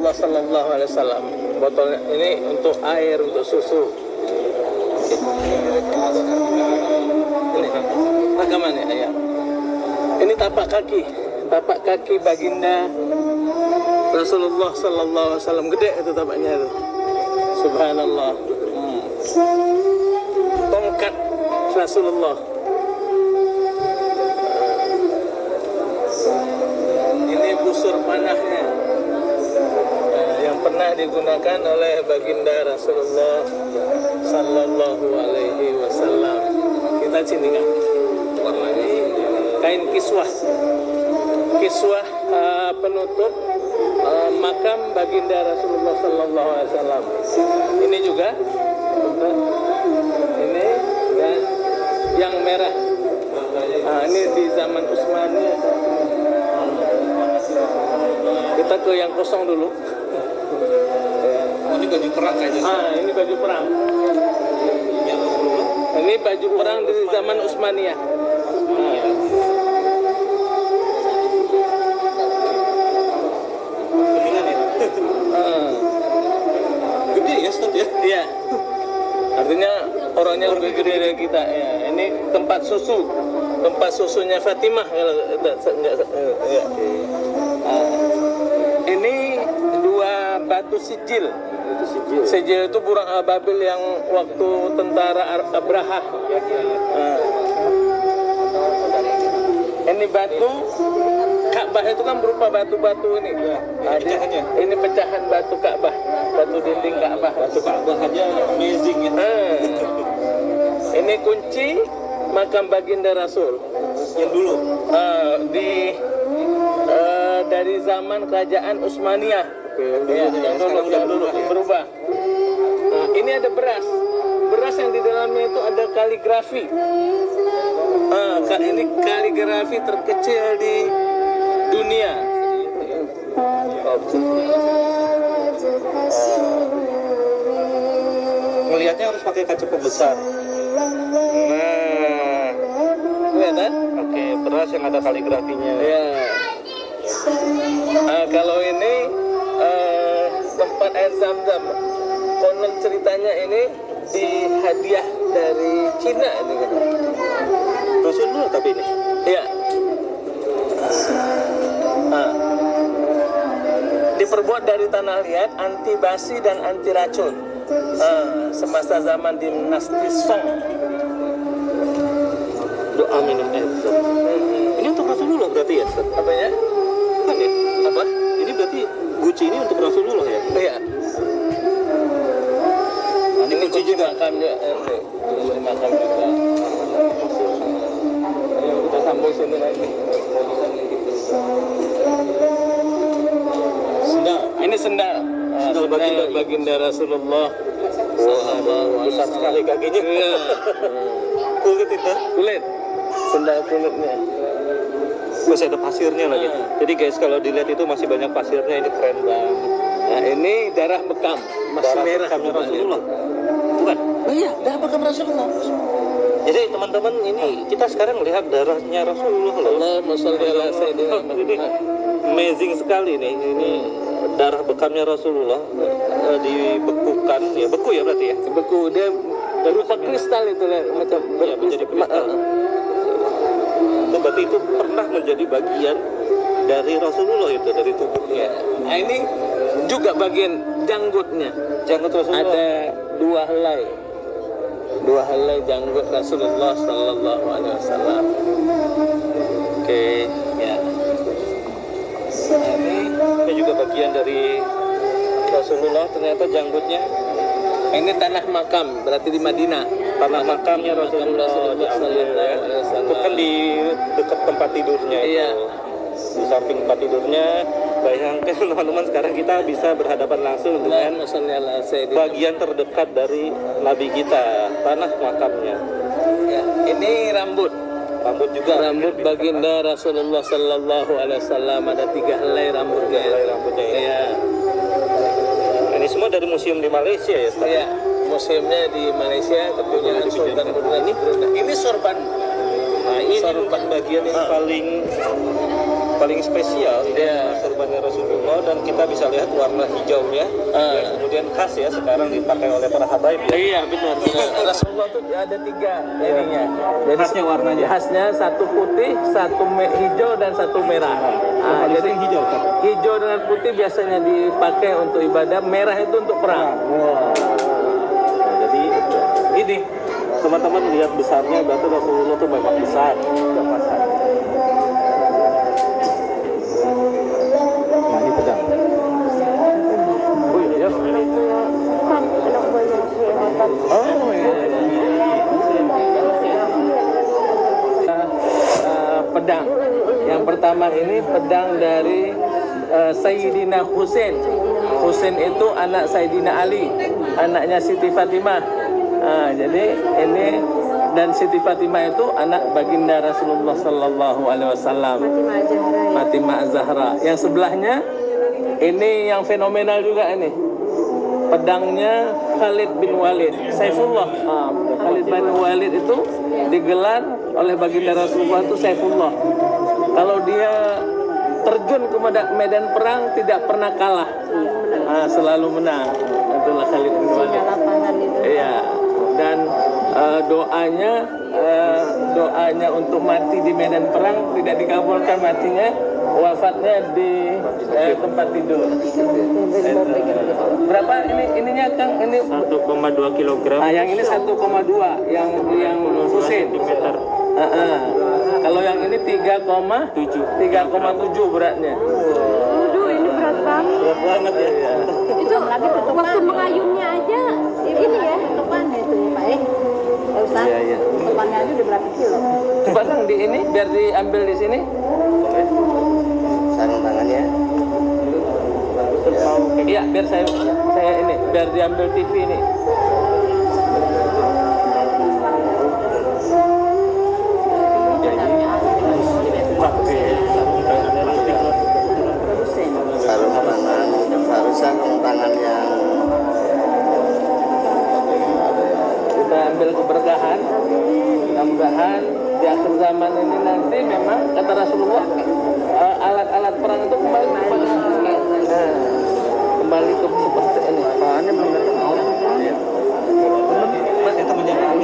Rasulullah Sallallahu Alaihi Wasallam. Botolnya ini untuk air, untuk susu. Ini rekaman ya. Ini tapak kaki, tapak kaki baginda Rasulullah Sallallahu Alaihi Wasallam gede itu tapaknya itu. Subhanallah. Hmm. Tongkat Rasulullah. Ini busur panahnya pernah digunakan oleh baginda Rasulullah Sallallahu Alaihi Wasallam. Kita? Warnanya kain kiswah, kiswah eh, penutup eh, makam baginda Rasulullah Sallallahu Alaihi Wasallam. Ini juga, ini dan yang merah. Nah, ini di zaman Utsmani. Kita ke yang kosong dulu. Ini baju perang kayaknya. Ah, ini baju perang. Ini baju perang di zaman Utsmaniyah. Ya. Ah, Gede ya, Ustaz ya. Iya. Artinya orangnya lebih gede dari kita. Ya, ini tempat susu, tempat susunya Fatimah kalau enggak enggak ya. Ah. Ini dua batu sijil. Itu sijil. Sijil itu burung ababil yang waktu tentara Ar- Abraha. Ah. Ini batu Ka'bah itu kan berupa batu-batu ini. Nah, di- pecahannya. ini pecahan batu Ka'bah, batu dinding Ka'bah. Batu Ka'bah aja amazing ya. Ah. Ini kunci makam baginda Rasul. Yang dulu. Ah, di ah, dari zaman kerajaan Utsmaniyah. Ya, yang dulu. yang dulu, berubah. Nah, ini ada beras. Beras yang di dalamnya itu ada kaligrafi. Ah, ini kaligrafi terkecil di dunia. Ngelihatnya harus pakai kaca pembesar. Nah, kelihatan? Oke, beras yang ada kaligrafinya. Ya. Nah, kalau ini tempat air zam-zam. Konon ceritanya ini di hadiah dari Cina ini kan. Rasulullah tapi ini. Iya. Nah. Diperbuat dari tanah liat, anti basi dan anti racun. Nah, semasa zaman dinasti Song. Doa minum air. Ustaz. Ini untuk Rasulullah berarti ya, Ustaz? Apa ya? Ya? Apa? Ini berarti Gucci ini untuk Rasulullah ya? Iya. Ini kunci juga. makamnya eh, makam juga Ayo kita sambung sini lagi Sendal. ini sendal Ah, Sendal baginda. baginda Rasulullah Wah, besar sekali kakinya. Iya. Kulit itu. kulit sendal kulitnya Masih ada pasirnya lagi. Hmm. Jadi guys kalau dilihat itu masih banyak pasirnya. Ini keren banget. nah ini darah bekam masih Darah merah bekamnya. Rasulullah. Bukan. oh iya darah bekam Rasulullah Jadi teman-teman ini kita sekarang lihat darahnya Rasulullah sholli ala sayyidina Ini amazing sekali nih. Ini darah bekamnya Rasulullah eh, dibekukan ya beku ya berarti ya. beku dia berupa kristal itu lah macam Ya, menjadi kristal. Itu berarti itu pernah menjadi bagian dari Rasulullah itu dari tubuhnya. Nah ini juga bagian janggutnya. Janggut Rasulullah. Ada dua helai, dua helai janggut Rasulullah Sallallahu Alaihi Wasallam. Oke, ya. Nah, ini Ini juga bagian dari Rasulullah ternyata janggutnya ini tanah makam, berarti di Madinah. Tanah makamnya Rasulullah diambil ya. Itu kan di dekat tempat tidurnya itu. Iya. Di samping tempat tidurnya bayangkan teman-teman sekarang kita bisa berhadapan langsung dengan bagian terdekat dari Nabi kita, tanah makamnya. Ya, ini rambut. Rambut juga Rambut baginda Rasulullah Sallallahu Alaihi Wasallam ada tiga helai rambutnya. helai rambutnya ini. Iya. Ini semua dari museum di Malaysia ya, Ustaz? Iya, museumnya di Malaysia kepunyaan Sultan. Brunei. Ini sorban. Nah, ini Sorban. bagian yang Ah. paling paling spesial ini Iya. adalah sorbannya Rasulullah dan kita bisa lihat warna hijaunya Ah. yang kemudian khas ya sekarang dipakai oleh para habaib ya. Iya benar benar. Rasulullah itu ada tiga ininya. Jadi Khasnya warnanya. Khasnya satu putih, satu hijau dan satu merah. Ah, Paling jadi hijau kan? hijau dengan putih biasanya dipakai untuk ibadah, merah itu untuk perang. Wah. Nah, ini teman-teman lihat besarnya berarti Rasulullah itu memang besar. Nah pedang. Oh iya. Oh iya. Eh, pedang. Yang pertama ini pedang dari eh, Sayyidina Husain. Husain itu anak Sayyidina Ali, anaknya Siti Fatimah. Ah, jadi ini dan Siti Fatimah itu anak baginda Rasulullah Sallallahu Alaihi Wasallam. Fatimah Az-Zahra. Yang sebelahnya ini yang fenomenal juga ini. Pedangnya Khalid bin Walid, Saifullah. Ah, Khalid bin Walid itu digelar oleh baginda Rasulullah itu Saifullah. Kalau dia terjun ke medan, medan perang tidak pernah kalah. Ah, selalu menang. Itulah Khalid bin Walid. Iya. Eh, doanya eh, doanya untuk mati di medan perang tidak dikabulkan matinya wafatnya di eh, tempat tidur. Berapa ini ininya Kang? Ini 1,2 kilogram. Nah, yang ini 1,2 yang yang Husin. Centimeter. Kalau yang ini 3,7 3,7 beratnya. Waduh, ini berat banget. Berat banget ya. Itu waktu mengayunnya aja ini ya. Tutupannya itu Pak Ustaz, Iya, iya. tutupannya aja udah berapa kilo? Coba Kang di ini biar diambil di sini. sarung tangannya Iya, biar saya saya ini biar diambil TV ini. Kata Rasulullah eh, alat-alat perang itu kembali kepada nah, kembali ke seperti ini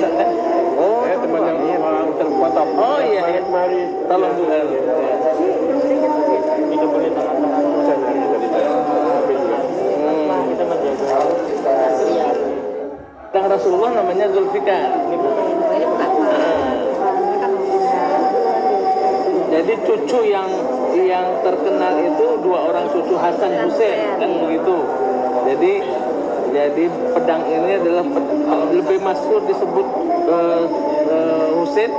kan? oh teman yang oh iya iya tolong juga boleh tangan-tangan Hmm. Menjaga Yang Rasulullah namanya Zulfikar ini Bu. Jadi cucu yang yang terkenal itu dua orang cucu Hasan Hussein kan begitu. Jadi jadi pedang ini adalah lebih masyhur disebut eh, eh, Hussein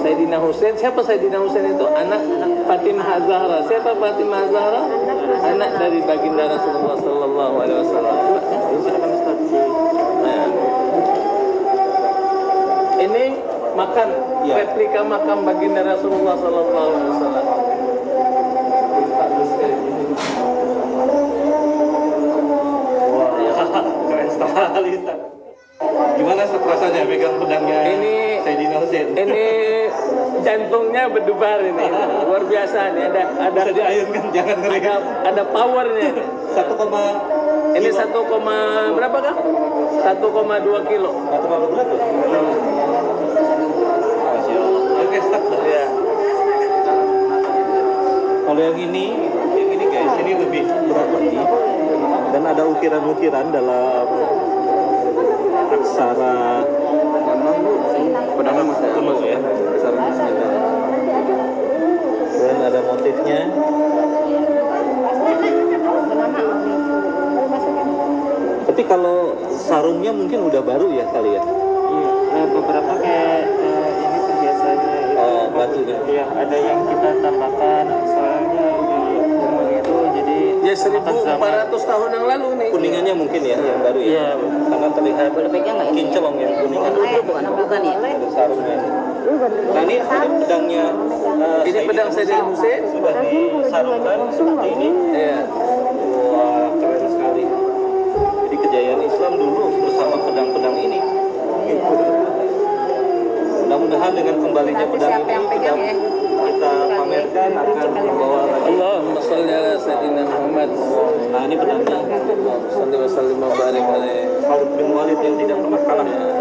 Sayyidina Hussein. Siapa Sayyidina Hussein itu? Anak Fatimah Zahra. Siapa Fatimah Zahra? Anak dari baginda Rasulullah Sallallahu Alaihi Wasallam. Nah, ini makan ya. replika makam baginda Rasulullah Sallallahu Alaihi Wasallam. Iya. Gimana rasanya pegang pedangnya? Ini Sayyidina Husain. Ini jantungnya berdebar ini luar biasa ini ada ada Bisa diayunkan jangan ngeri ada, ada powernya 1, ini 1, berapa kah? 1,2 kilo. 1,2 kilo. Kalau yang ini, yang ini guys, ini lebih berat lagi dan ada ukiran-ukiran dalam aksara pedangnya masih kuno ya, aksara. Dan ada motifnya. Tapi kalau sarungnya mungkin udah baru ya kali ya? Iya, beberapa kayak eh, ini tuh biasanya itu Oh, batunya. ya ada yang kita tambahkan soalnya di zaman itu jadi Ya makan zaman 1400 tahun yang lalu nih. Kuningannya mungkin ya, yang baru ya? Iya. Karena terlihat kinclong ya kuningan. bukan bukan ya. Ada sarungnya. Nah ini ada pedangnya. eh, Ini pedang Sayyidina Hussein. Sudah disarungkan seperti ini. Iya. Wah, keren sekali. Jadi kejayaan Islam dulu bersama pedang-pedang ini. Mudah-mudahan dengan kembalinya pedang ini yang pegang kita pamerkan akan membawa lagi. Allah sholli ala sayyidina Muhammad. Nah, ini penanda. Sallallahu alaihi wasallam barik Khalid bin Walid yang tidak pernah kalah. Ya.